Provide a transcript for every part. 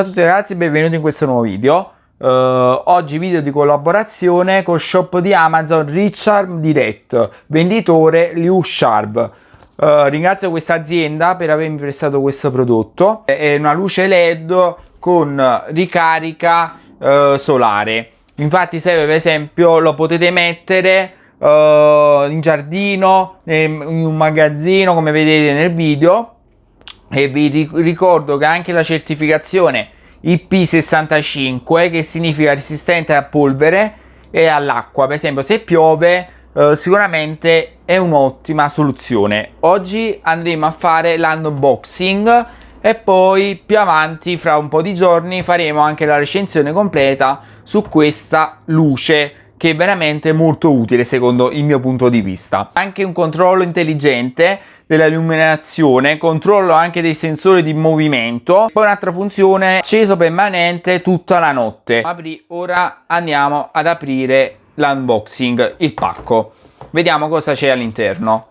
Ciao a tutti ragazzi benvenuti in questo nuovo video. Uh, oggi video di collaborazione col shop di Amazon Richard Direct, venditore Liu Sharp. Uh, ringrazio questa azienda per avermi prestato questo prodotto. È una luce LED con ricarica uh, solare. Infatti serve per esempio, lo potete mettere in giardino, in un magazzino come vedete nel video e vi ricordo che anche la certificazione IP65 che significa resistente a polvere e all'acqua. Per esempio se piove eh, sicuramente è un'ottima soluzione. Oggi andremo a fare l'unboxing e poi più avanti fra un po' di giorni faremo anche la recensione completa su questa luce che è veramente molto utile secondo il mio punto di vista. Anche un controllo intelligente dell'illuminazione, controllo anche dei sensori di movimento, poi un'altra funzione acceso permanente tutta la notte. Apri, ora andiamo ad aprire l'unboxing, il pacco. Vediamo cosa c'è all'interno.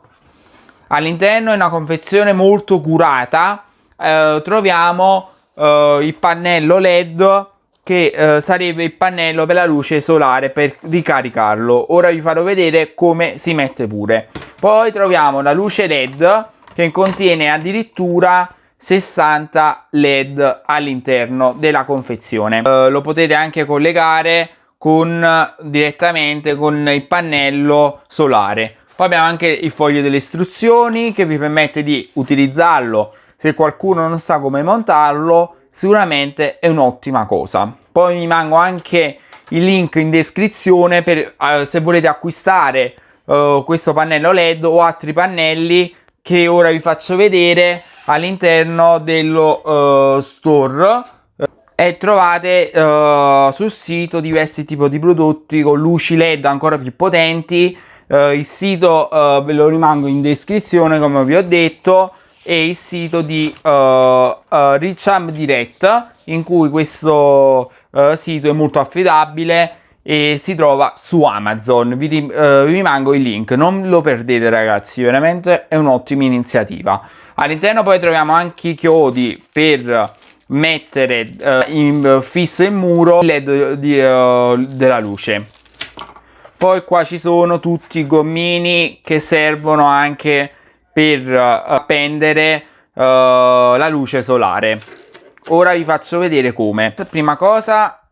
All'interno è una confezione molto curata, eh, troviamo eh, il pannello LED che eh, sarebbe il pannello per la luce solare per ricaricarlo. Ora vi farò vedere come si mette pure. Poi troviamo la luce LED che contiene addirittura 60 LED all'interno della confezione. Uh, lo potete anche collegare con, direttamente con il pannello solare. Poi abbiamo anche il foglio delle istruzioni che vi permette di utilizzarlo se qualcuno non sa come montarlo sicuramente è un'ottima cosa. Poi vi mango anche il link in descrizione per uh, se volete acquistare uh, questo pannello led o altri pannelli che ora vi faccio vedere all'interno dello uh, store e trovate uh, sul sito diversi tipi di prodotti con luci led ancora più potenti. Uh, il sito uh, ve lo rimango in descrizione come vi ho detto e il sito di Richam Direct in cui questo sito è molto affidabile e si trova su Amazon. Vi, uh, vi rimango il link, non lo perdete ragazzi, veramente è un'ottima iniziativa. All'interno poi troviamo anche i chiodi per mettere uh, in fisso il muro LED di, uh, della luce. Poi qua ci sono tutti i gommini che servono anche per appendere la luce solare. Ora vi faccio vedere come. Prima cosa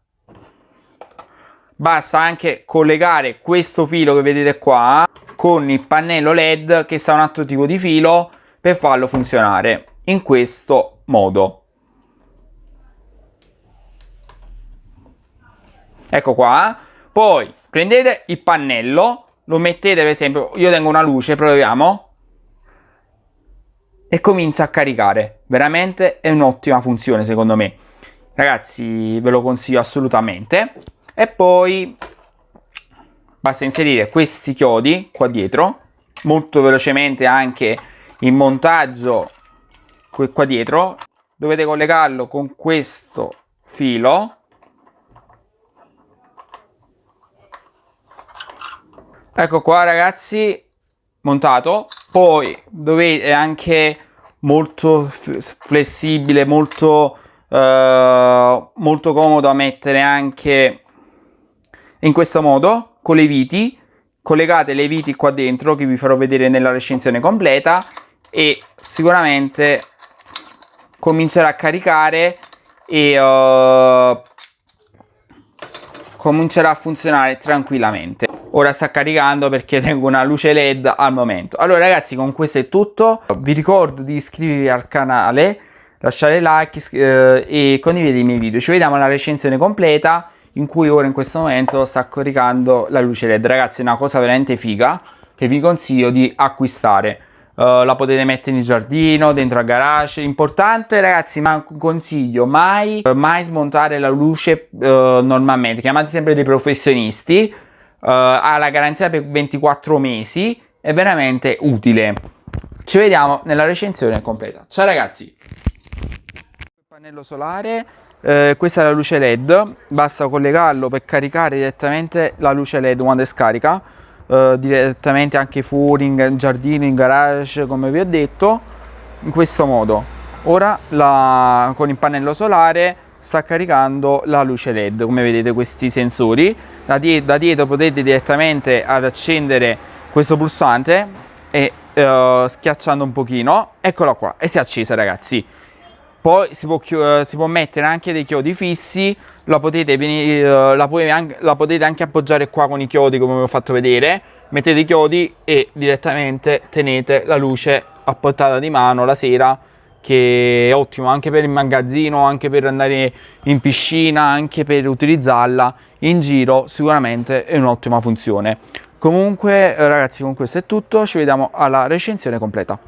basta anche collegare questo filo che vedete qua con il pannello led che sta un altro tipo di filo per farlo funzionare in questo modo. Ecco qua. Poi prendete il pannello lo mettete per esempio io tengo una luce proviamo e comincia a caricare. Veramente è un'ottima funzione secondo me. Ragazzi ve lo consiglio assolutamente. E poi basta inserire questi chiodi qua dietro. Molto velocemente anche il montaggio qua dietro. Dovete collegarlo con questo filo. Ecco qua ragazzi montato poi dovete anche molto flessibile molto eh, molto comodo a mettere anche in questo modo con le viti. Collegate le viti qua dentro che vi farò vedere nella recensione completa e sicuramente comincerà a caricare e uh, comincerà a funzionare tranquillamente ora sta caricando perché tengo una luce led al momento. Allora ragazzi con questo è tutto. Vi ricordo di iscrivervi al canale lasciare like eh, e condividere i miei video. Ci vediamo alla recensione completa in cui ora in questo momento sta caricando la luce led. Ragazzi è una cosa veramente figa che vi consiglio di acquistare. Uh, la potete mettere in giardino dentro al garage. Importante ragazzi ma consiglio mai mai smontare la luce uh, normalmente. Chiamate sempre dei professionisti ha la garanzia per 24 mesi è veramente utile. Ci vediamo nella recensione completa. Ciao ragazzi. Pannello solare eh, questa è la luce led. Basta collegarlo per caricare direttamente la luce led quando è scarica. Eh, direttamente anche fuori in giardino in garage come vi ho detto in questo modo. Ora la, con il pannello solare sta caricando la luce led come vedete questi sensori. Da, die da dietro potete direttamente ad accendere questo pulsante e uh, schiacciando un pochino. Eccola qua e si è accesa ragazzi. Poi si può, uh, si può mettere anche dei chiodi fissi la potete, uh, la, anche, la potete anche appoggiare qua con i chiodi come vi ho fatto vedere. Mettete i chiodi e direttamente tenete la luce a portata di mano la sera che è ottimo anche per il magazzino, anche per andare in piscina, anche per utilizzarla in giro, sicuramente è un'ottima funzione. Comunque ragazzi con questo è tutto, ci vediamo alla recensione completa.